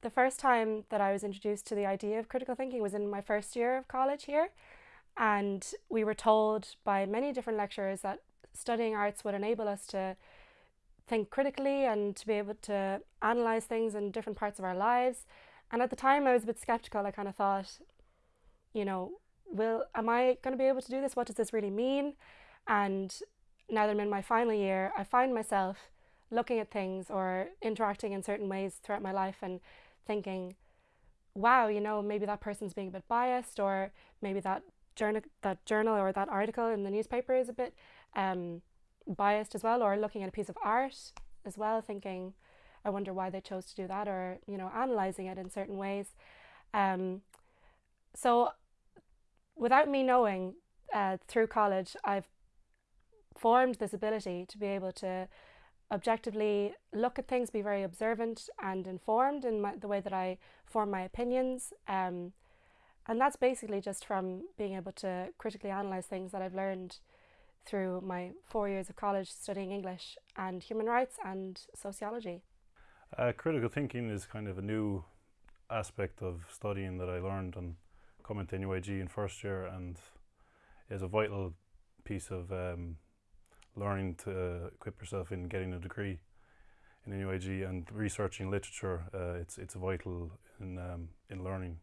the first time that I was introduced to the idea of critical thinking was in my first year of college here. And we were told by many different lecturers that studying arts would enable us to think critically and to be able to analyze things in different parts of our lives. And at the time, I was a bit skeptical. I kind of thought, you know, will am I going to be able to do this? What does this really mean? And now that I'm in my final year, I find myself looking at things or interacting in certain ways throughout my life and thinking, wow, you know, maybe that person's being a bit biased, or maybe that journal, that journal or that article in the newspaper is a bit um, biased as well, or looking at a piece of art as well, thinking, I wonder why they chose to do that, or you know, analyzing it in certain ways. Um, so, without me knowing, uh, through college, I've formed this ability to be able to objectively look at things, be very observant and informed in my, the way that I form my opinions. Um, and that's basically just from being able to critically analyse things that I've learned through my four years of college studying English and human rights and sociology. Uh, critical thinking is kind of a new aspect of studying that I learned on coming to NUIG in first year and is a vital piece of um, learning to equip yourself in getting a degree in NUIG and researching literature. Uh, it's it's vital in um, in learning.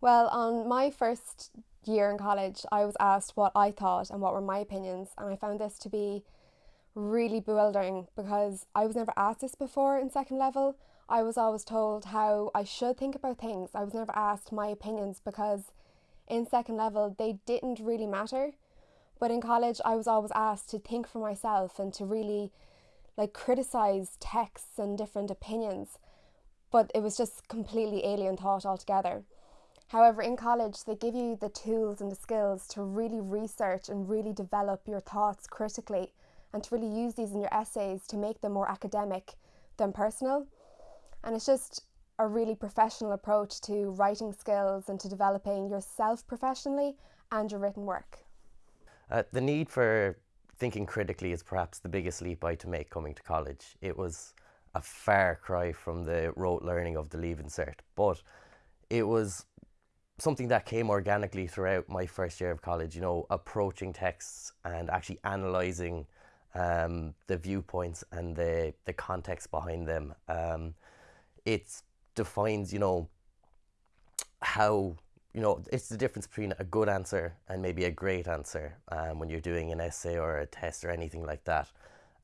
Well, on my first year in college, I was asked what I thought and what were my opinions, and I found this to be really bewildering because I was never asked this before in second level. I was always told how I should think about things. I was never asked my opinions because in second level they didn't really matter. But in college, I was always asked to think for myself and to really like criticize texts and different opinions. But it was just completely alien thought altogether. However, in college, they give you the tools and the skills to really research and really develop your thoughts critically and to really use these in your essays to make them more academic than personal. And it's just a really professional approach to writing skills and to developing yourself professionally and your written work. Uh, the need for thinking critically is perhaps the biggest leap I had to make coming to college. It was a far cry from the rote learning of the Leaving Cert, but it was something that came organically throughout my first year of college, you know, approaching texts and actually analysing um, the viewpoints and the, the context behind them. Um, it defines, you know, how you know, it's the difference between a good answer and maybe a great answer um, when you're doing an essay or a test or anything like that.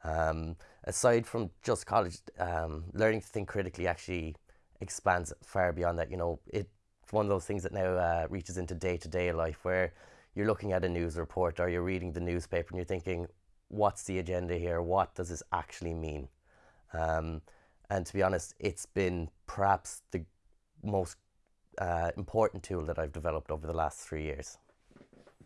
Um, aside from just college, um, learning to think critically actually expands far beyond that. You know, it's one of those things that now uh, reaches into day to day life where you're looking at a news report or you're reading the newspaper and you're thinking, what's the agenda here? What does this actually mean? Um, and to be honest, it's been perhaps the most uh, important tool that I've developed over the last three years.